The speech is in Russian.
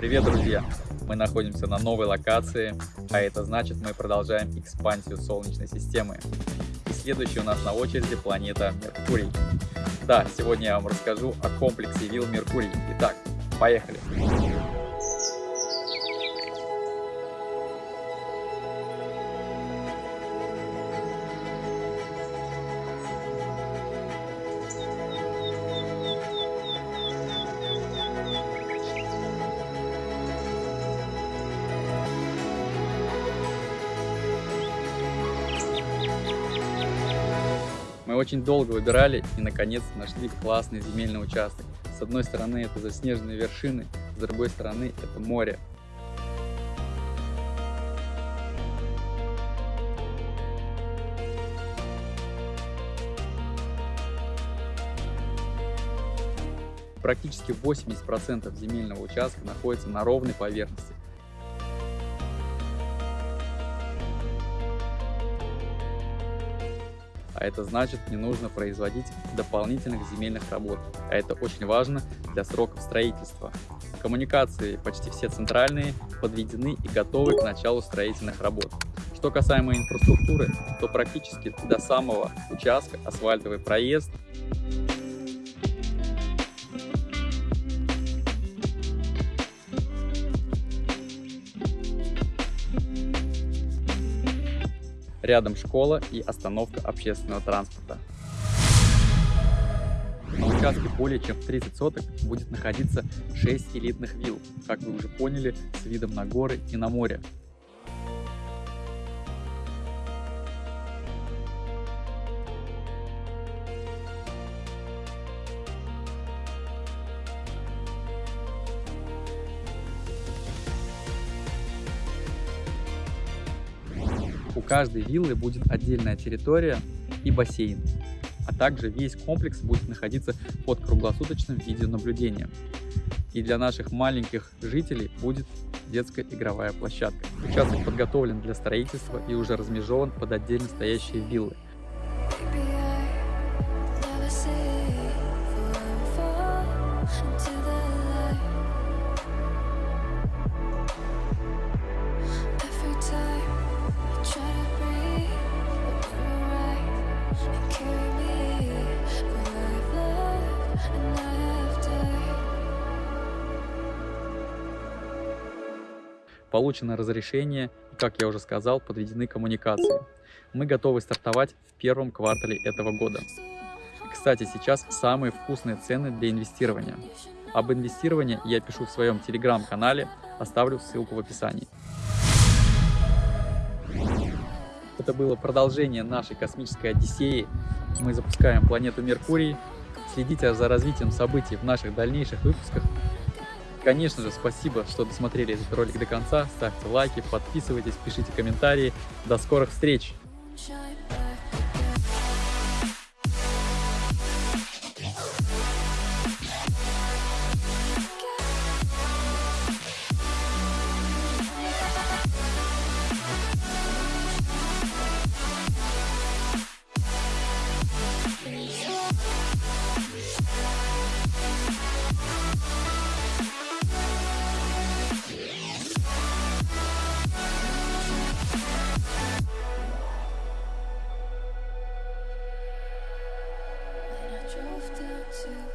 Привет, друзья! Мы находимся на новой локации, а это значит, мы продолжаем экспансию Солнечной системы. И следующий у нас на очереди планета Меркурий. Да, сегодня я вам расскажу о комплексе вилл Меркурий. Итак, поехали! Мы очень долго выбирали и наконец нашли классный земельный участок. С одной стороны это заснеженные вершины, с другой стороны это море. Практически 80% земельного участка находится на ровной поверхности, а это значит не нужно производить дополнительных земельных работ, а это очень важно для сроков строительства. Коммуникации почти все центральные подведены и готовы к началу строительных работ. Что касаемо инфраструктуры, то практически до самого участка асфальтовый проезд Рядом школа и остановка общественного транспорта. На участке более чем в 30 соток будет находиться 6 элитных вилл, как вы уже поняли, с видом на горы и на море. У каждой виллы будет отдельная территория и бассейн, а также весь комплекс будет находиться под круглосуточным видеонаблюдением. И для наших маленьких жителей будет детская игровая площадка. Участок подготовлен для строительства и уже размежеван под отдельно стоящие виллы. Получено разрешение и, как я уже сказал, подведены коммуникации. Мы готовы стартовать в первом квартале этого года. Кстати, сейчас самые вкусные цены для инвестирования. Об инвестировании я пишу в своем телеграм-канале, оставлю ссылку в описании. Это было продолжение нашей космической Одиссеи. Мы запускаем планету Меркурий. Следите за развитием событий в наших дальнейших выпусках. Конечно же, спасибо, что досмотрели этот ролик до конца. Ставьте лайки, подписывайтесь, пишите комментарии. До скорых встреч! To